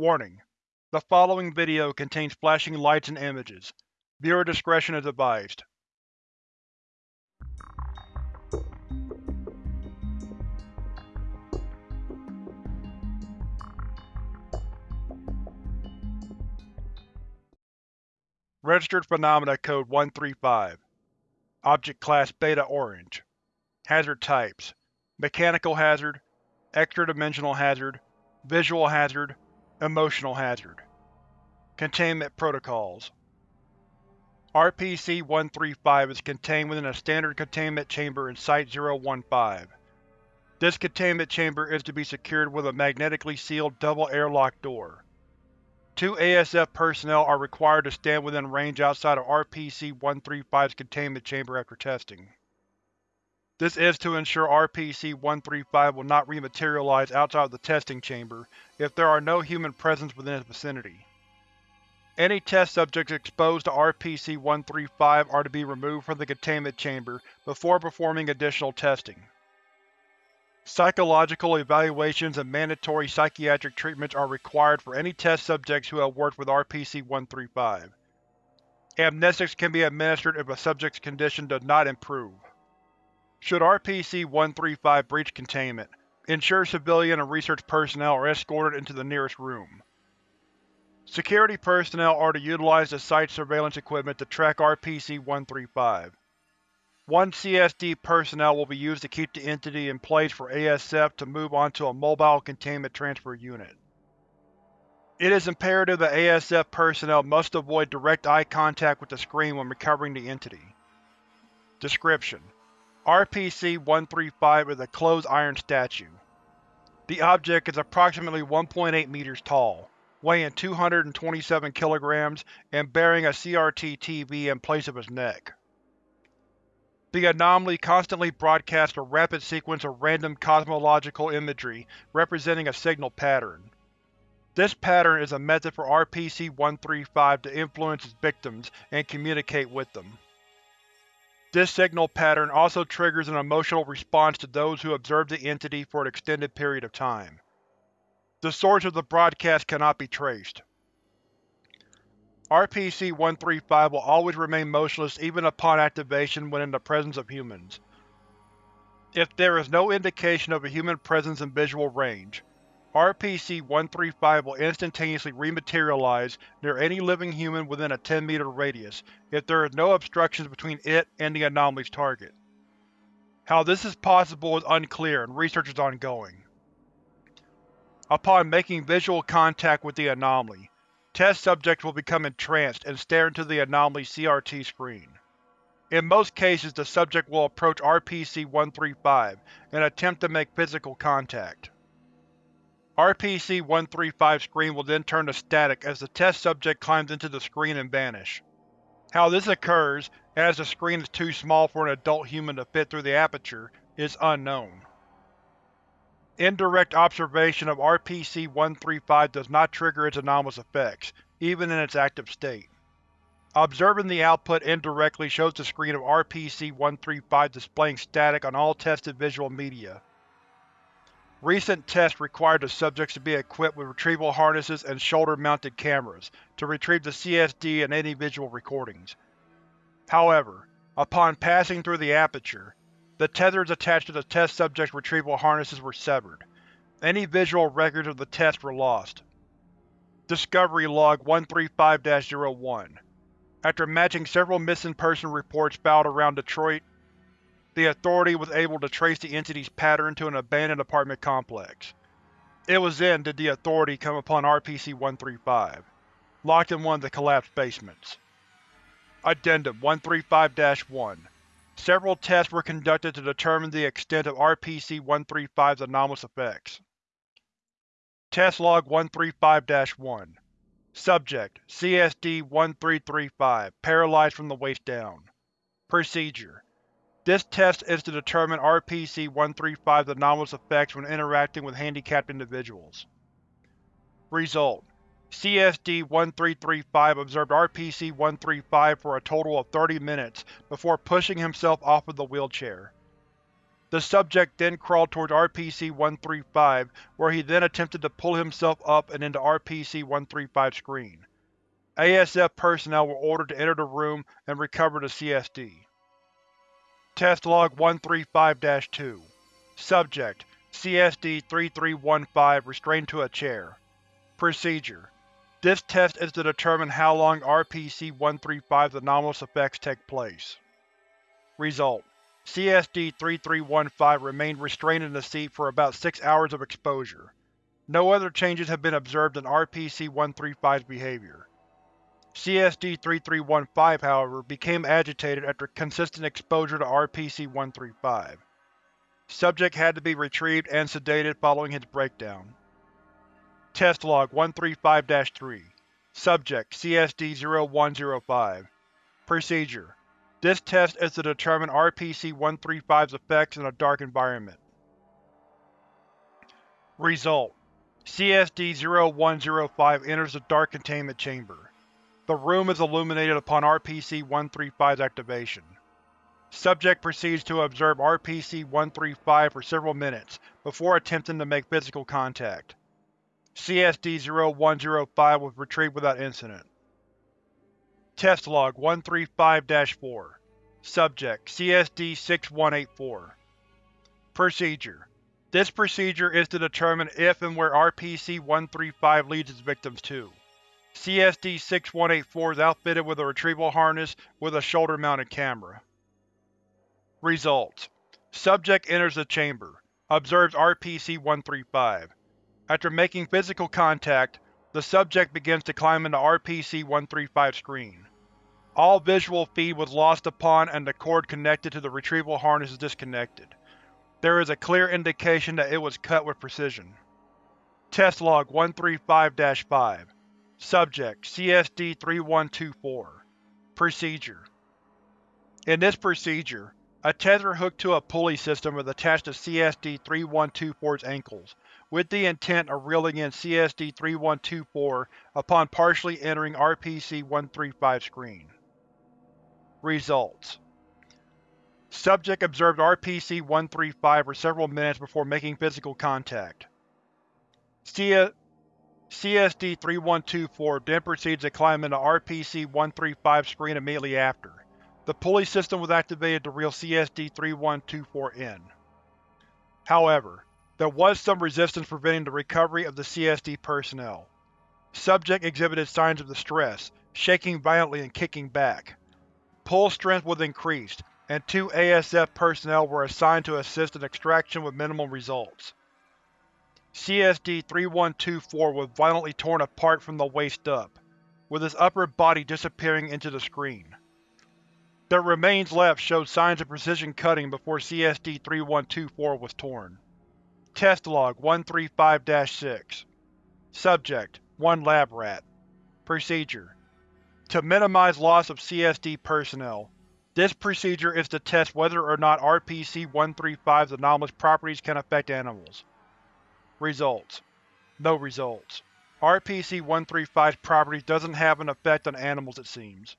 Warning: The following video contains flashing lights and images. Viewer discretion is advised. Registered Phenomena Code 135 Object Class Beta Orange Hazard Types Mechanical Hazard Extra-dimensional Hazard Visual Hazard Emotional Hazard Containment Protocols RPC-135 is contained within a standard containment chamber in Site-015. This containment chamber is to be secured with a magnetically sealed double airlock door. Two ASF personnel are required to stand within range outside of RPC-135's containment chamber after testing. This is to ensure RPC-135 will not rematerialize outside of the testing chamber if there are no human presence within its vicinity. Any test subjects exposed to RPC-135 are to be removed from the containment chamber before performing additional testing. Psychological evaluations and mandatory psychiatric treatments are required for any test subjects who have worked with RPC-135. Amnestics can be administered if a subject's condition does not improve. Should RPC-135 breach containment, ensure civilian and research personnel are escorted into the nearest room. Security personnel are to utilize the site's surveillance equipment to track RPC-135. One CSD personnel will be used to keep the entity in place for ASF to move onto a mobile containment transfer unit. It is imperative that ASF personnel must avoid direct eye contact with the screen when recovering the entity. Description: RPC-135 is a closed iron statue. The object is approximately 1.8 meters tall, weighing 227 kilograms and bearing a CRT-TV in place of its neck. The anomaly constantly broadcasts a rapid sequence of random cosmological imagery representing a signal pattern. This pattern is a method for RPC-135 to influence its victims and communicate with them. This signal pattern also triggers an emotional response to those who observe the entity for an extended period of time. The source of the broadcast cannot be traced. RPC-135 will always remain motionless even upon activation when in the presence of humans. If there is no indication of a human presence in visual range, RPC-135 will instantaneously rematerialize near any living human within a 10 meter radius if there is no obstructions between it and the anomaly's target. How this is possible is unclear and research is ongoing. Upon making visual contact with the anomaly, test subjects will become entranced and stare into the anomaly's CRT screen. In most cases the subject will approach RPC-135 and attempt to make physical contact. RPC-135's screen will then turn to static as the test subject climbs into the screen and vanish. How this occurs, as the screen is too small for an adult human to fit through the aperture, is unknown. Indirect observation of RPC-135 does not trigger its anomalous effects, even in its active state. Observing the output indirectly shows the screen of RPC-135 displaying static on all tested visual media. Recent tests required the subjects to be equipped with retrieval harnesses and shoulder-mounted cameras to retrieve the CSD and any visual recordings. However, upon passing through the aperture, the tethers attached to the test subject's retrieval harnesses were severed. Any visual records of the test were lost. Discovery Log 135-01 After matching several missing person reports filed around Detroit, the Authority was able to trace the entity's pattern to an abandoned apartment complex. It was then that the Authority come upon RPC-135, locked in one of the collapsed basements. Addendum 135-1 Several tests were conducted to determine the extent of RPC-135's anomalous effects. Test Log 135-1 Subject: CSD-1335, paralyzed from the waist down. Procedure: this test is to determine RPC-135's anomalous effects when interacting with handicapped individuals. Result: CSD-1335 observed RPC-135 for a total of 30 minutes before pushing himself off of the wheelchair. The subject then crawled towards RPC-135, where he then attempted to pull himself up and into RPC-135's screen. ASF personnel were ordered to enter the room and recover the CSD. Test Log 135-2 Subject: CSD-3315 restrained to a chair. Procedure: This test is to determine how long RPC-135's anomalous effects take place. Result: CSD-3315 remained restrained in the seat for about 6 hours of exposure. No other changes have been observed in RPC-135's behavior. CSD-3315, however, became agitated after consistent exposure to RPC-135. Subject had to be retrieved and sedated following his breakdown. Test Log 135-3 Subject CSD-0105 Procedure This test is to determine RPC-135's effects in a dark environment. Result: CSD-0105 enters the dark containment chamber. The room is illuminated upon RPC-135's activation. Subject proceeds to observe RPC-135 for several minutes, before attempting to make physical contact. CSD-0105 was retrieved without incident. Test Log 135-4 Subject CSD-6184 Procedure This procedure is to determine if and where RPC-135 leads its victims to. CSD-6184 is outfitted with a retrieval harness with a shoulder-mounted camera. Results: Subject enters the chamber, observes RPC-135. After making physical contact, the subject begins to climb into RPC-135's screen. All visual feed was lost upon and the cord connected to the retrieval harness is disconnected. There is a clear indication that it was cut with precision. Test Log 135-5 Subject: CSD-3124 Procedure In this procedure, a tether hooked to a pulley system is attached to CSD-3124's ankles, with the intent of reeling in CSD-3124 upon partially entering RPC-135 screen. Results Subject observed RPC-135 for several minutes before making physical contact. CSD-3124 then proceeds to climb into RPC-135's screen immediately after. The pulley system was activated to reel CSD-3124 in. However, there was some resistance preventing the recovery of the CSD personnel. Subject exhibited signs of distress, shaking violently and kicking back. Pull strength was increased, and two ASF personnel were assigned to assist in extraction with minimal results. CSD-3124 was violently torn apart from the waist up, with its upper body disappearing into the screen. The remains left showed signs of precision cutting before CSD-3124 was torn. Test Log 135-6 Subject: 1 Lab Rat Procedure To minimize loss of CSD personnel, this procedure is to test whether or not RPC-135's anomalous properties can affect animals. Results: No results. RPC-135's properties doesn't have an effect on animals it seems.